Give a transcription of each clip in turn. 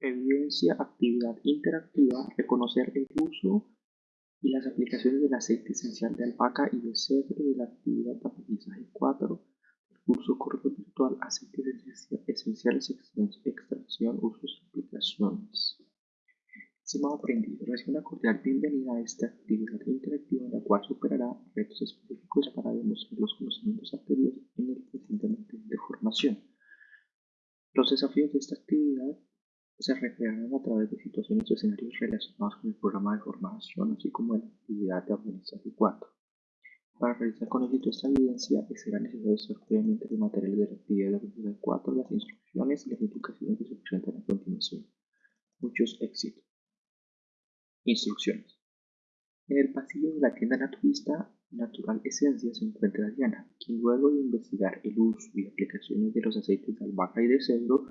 Evidencia actividad interactiva, reconocer el uso y las aplicaciones del aceite esencial de albahaca y de cedro de la actividad aprendizaje 4 el curso correo virtual aceites esenciales, extracción, usos y aplicaciones. Estimado aprendiz, recibe una cordial bienvenida a esta actividad interactiva en la cual superará retos específicos para demostrar los conocimientos adquiridos en el presente de formación. Los desafíos de esta actividad se recrearán a través de situaciones o escenarios relacionados con el programa de formación, así como la actividad de aprendizaje 4. Para realizar con éxito esta evidencia, será necesario usar previamente los materiales de la actividad de aprendizaje 4, las instrucciones y las indicaciones que se presentan a continuación. Muchos éxitos. Instrucciones. En el pasillo de la tienda naturista Natural Esencia se encuentra Diana, quien luego de investigar el uso y aplicaciones de los aceites de albahaca y de cedro,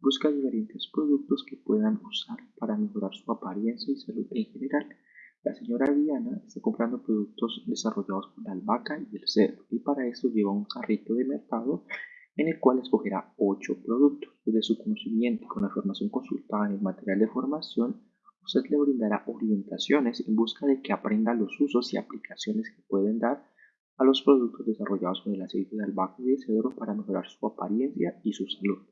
Busca diferentes productos que puedan usar para mejorar su apariencia y salud en general. La señora Diana está comprando productos desarrollados con la albahaca y el cedro y para esto lleva un carrito de mercado en el cual escogerá 8 productos. Desde su conocimiento y con la información consultada en el material de formación, usted le brindará orientaciones en busca de que aprenda los usos y aplicaciones que pueden dar a los productos desarrollados con el aceite de albahaca y de cedro para mejorar su apariencia y su salud.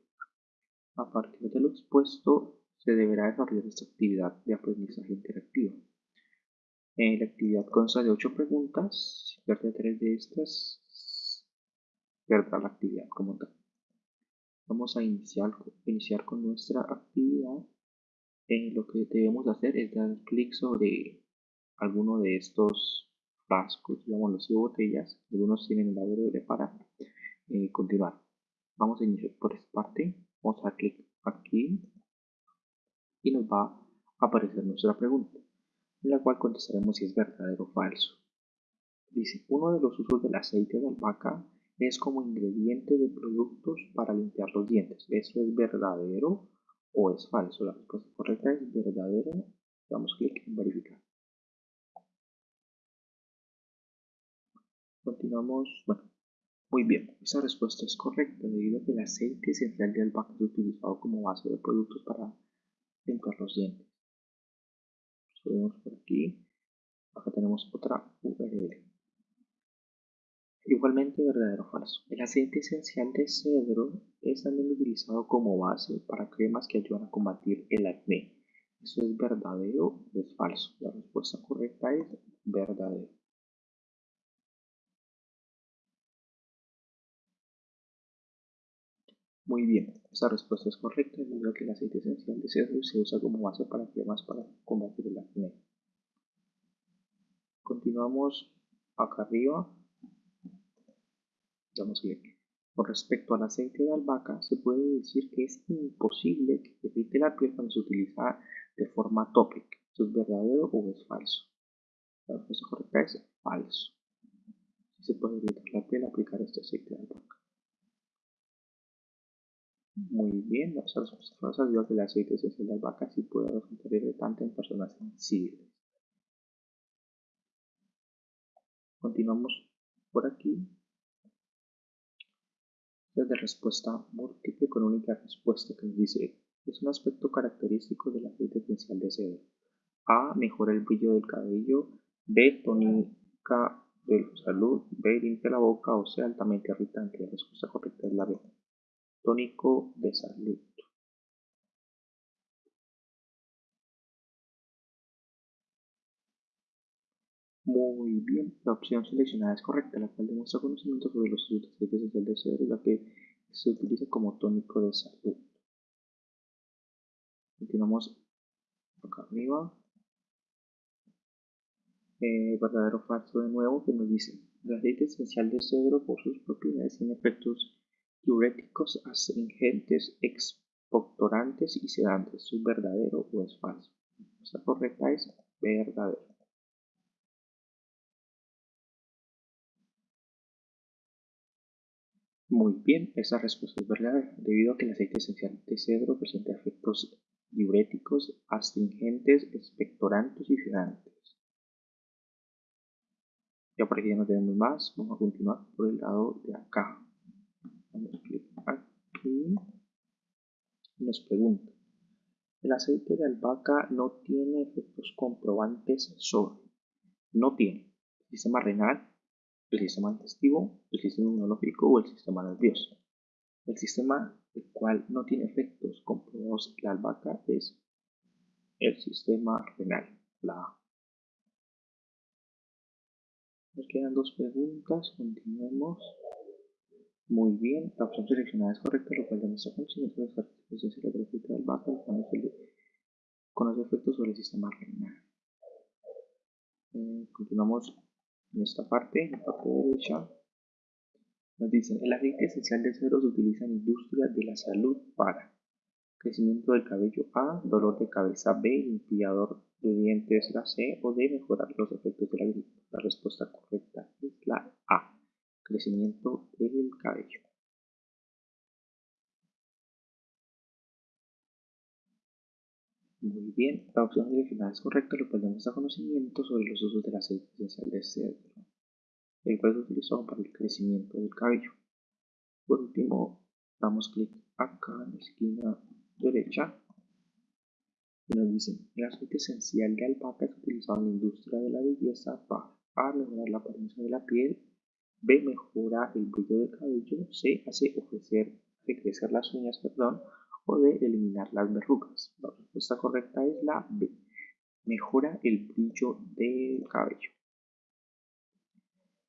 A partir de lo expuesto, se deberá desarrollar esta actividad de aprendizaje interactiva. Eh, la actividad consta de 8 preguntas. Si pierde 3 de estas, perderá la actividad como tal. Vamos a iniciar, iniciar con nuestra actividad. Eh, lo que debemos hacer es dar clic sobre alguno de estos frascos, digamos los botellas. Algunos tienen el ADR para eh, continuar. Vamos a iniciar por esta parte Vamos a clic aquí y nos va a aparecer nuestra pregunta, en la cual contestaremos si es verdadero o falso. Dice, uno de los usos del aceite de albahaca es como ingrediente de productos para limpiar los dientes. ¿Eso es verdadero o es falso? La respuesta correcta es verdadero. Damos clic en verificar. Continuamos, bueno, muy bien, esa respuesta es correcta debido a que el aceite esencial de albahaca es utilizado como base de productos para limpiar los dientes. Subimos por aquí, acá tenemos otra URL. Igualmente verdadero o falso. El aceite esencial de cedro es también utilizado como base para cremas que ayudan a combatir el acné. ¿Eso es verdadero o es falso? La respuesta correcta es verdadero. Muy bien, esta respuesta es correcta debido a que el aceite esencial de cedro se usa como base para cremas para combatir el acné. Continuamos acá arriba. Damos clic. Con respecto al aceite de albahaca, se puede decir que es imposible que evite la piel cuando se utiliza de forma tópica. ¿Esto es verdadero o es falso? La respuesta correcta es falso. Se puede evitar la piel aplicar este aceite de albahaca. Muy bien, las respuestas ayuda que el aceite esencial de albahaca sí puede resultar irritante en personas sensibles. Continuamos por aquí. Desde respuesta múltiple con única respuesta que nos dice es un aspecto característico del aceite esencial de cedro. A. Mejora el brillo del cabello. B. Tónica de salud. B. Limpia la boca. O sea, altamente irritante. La respuesta correcta es la B tónico de salud. Muy bien, la opción seleccionada es correcta, la cual demuestra conocimiento sobre los usos de aceites de cedro y la que se utiliza como tónico de salud. Continuamos acá arriba. Eh, verdadero falso de nuevo que nos dice el aceite esencial de cedro por sus propiedades tiene efectos diuréticos, astringentes, expectorantes y sedantes. ¿Es verdadero o es falso? La correcta es verdadero. Muy bien, esa respuesta es verdadera, debido a que el aceite esencial de cedro presenta efectos diuréticos, astringentes, expectorantes y sedantes. Ya por aquí ya no tenemos más, vamos a continuar por el lado de acá aquí nos pregunta El aceite de albahaca no tiene efectos comprobantes sobre, no tiene el sistema renal, el sistema digestivo, el sistema inmunológico o el sistema nervioso. El sistema el cual no tiene efectos comprobados la albahaca es el sistema renal. Nos quedan dos preguntas, continuemos. Muy bien, la opción seleccionada es correcta, lo cual demuestra conocimiento de las características de la grafita del albahaca, con los efectos sobre el sistema renal. Eh, continuamos en esta parte, en la parte derecha. Nos dicen, el aceite esencial de cedro se utiliza en industria de la salud para crecimiento del cabello A, dolor de cabeza B, limpiador de dientes la C o D, mejorar los efectos de la gripe. La respuesta correcta es la A, crecimiento del cabello. Muy bien, la opción seleccionada es correcta, lo cual demuestra conocimiento sobre los usos del aceite esencial de cedro el cual es utilizado para el crecimiento del cabello. Por último, damos clic acá en la esquina derecha y nos dicen el aceite esencial de albahaca es utilizado en la industria de la belleza para mejorar la apariencia de la piel, B. mejora el brillo del cabello, C. hace ofrecer, crecer las uñas, perdón, o D. eliminar las verrugas. La respuesta correcta es la B. Mejora el brillo del cabello.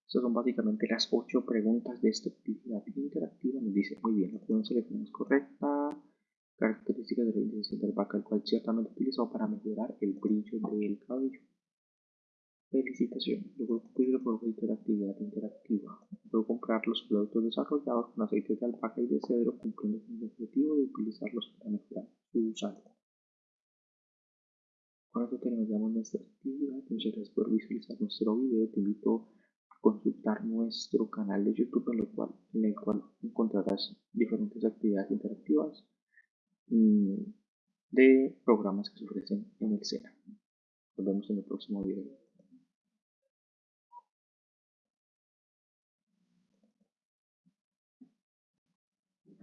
Estas son básicamente las ocho preguntas de esta actividad interactiva. Nos dice, muy bien, la opción selección es correcta. Características de la del vaca, el cual ciertamente utilizado para mejorar el brillo del cabello. Felicitaciones. Luego cumplir el propósito de la actividad interactiva. Puedo comprar los productos desarrollados con aceites de albahaca y de cedro, cumpliendo con el objetivo de utilizarlos para mejorar su salud. Con esto terminamos nuestra actividad. Muchas gracias por visualizar nuestro video. Te invito consultar nuestro canal de YouTube en, cual, en el cual encontrarás diferentes actividades interactivas mm, de programas que se ofrecen en el SENA. Nos vemos en el próximo video.